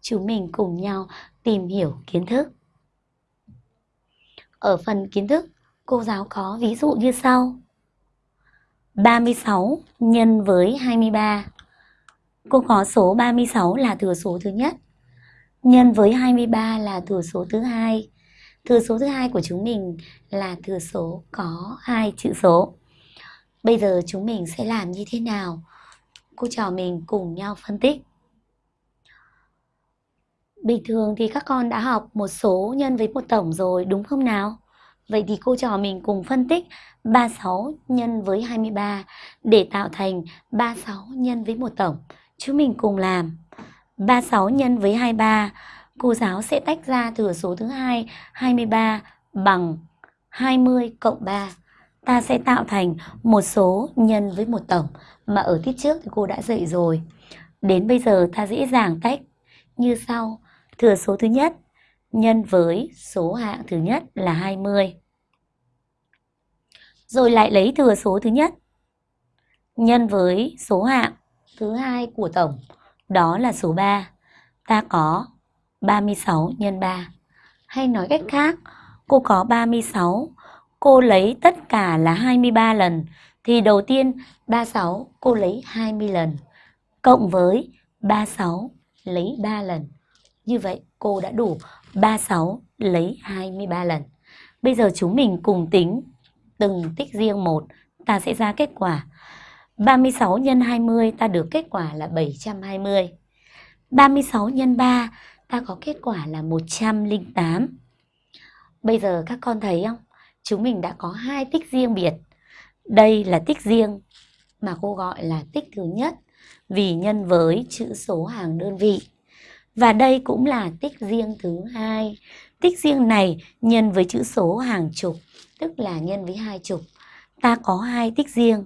chúng mình cùng nhau tìm hiểu kiến thức. Ở phần kiến thức, cô giáo có ví dụ như sau. 36 nhân với 23. Cô có số 36 là thừa số thứ nhất. Nhân với 23 là thừa số thứ hai. Thừa số thứ hai của chúng mình là thừa số có hai chữ số. Bây giờ chúng mình sẽ làm như thế nào? Cô trò mình cùng nhau phân tích. Bình thường thì các con đã học một số nhân với một tổng rồi đúng không nào? Vậy thì cô trò mình cùng phân tích 36 nhân với 23 để tạo thành 36 nhân với một tổng. Chúng mình cùng làm. 36 nhân với 23, cô giáo sẽ tách ra thừa số thứ hai 23 bằng 20 cộng 3. Ta sẽ tạo thành một số nhân với một tổng mà ở tiết trước thì cô đã dạy rồi. Đến bây giờ ta dễ dàng tách như sau. Thừa số thứ nhất nhân với số hạng thứ nhất là 20. Rồi lại lấy thừa số thứ nhất nhân với số hạng thứ hai của tổng, đó là số 3. Ta có 36 nhân 3. Hay nói cách khác, cô có 36, cô lấy tất cả là 23 lần, thì đầu tiên 36 cô lấy 20 lần, cộng với 36 lấy 3 lần. Như vậy cô đã đủ 36 lấy 23 lần. Bây giờ chúng mình cùng tính từng tích riêng một, ta sẽ ra kết quả. 36 nhân 20 ta được kết quả là 720. 36 nhân 3 ta có kết quả là 108. Bây giờ các con thấy không? Chúng mình đã có hai tích riêng biệt. Đây là tích riêng mà cô gọi là tích thứ nhất vì nhân với chữ số hàng đơn vị. Và đây cũng là tích riêng thứ hai. Tích riêng này nhân với chữ số hàng chục, tức là nhân với hai chục. Ta có hai tích riêng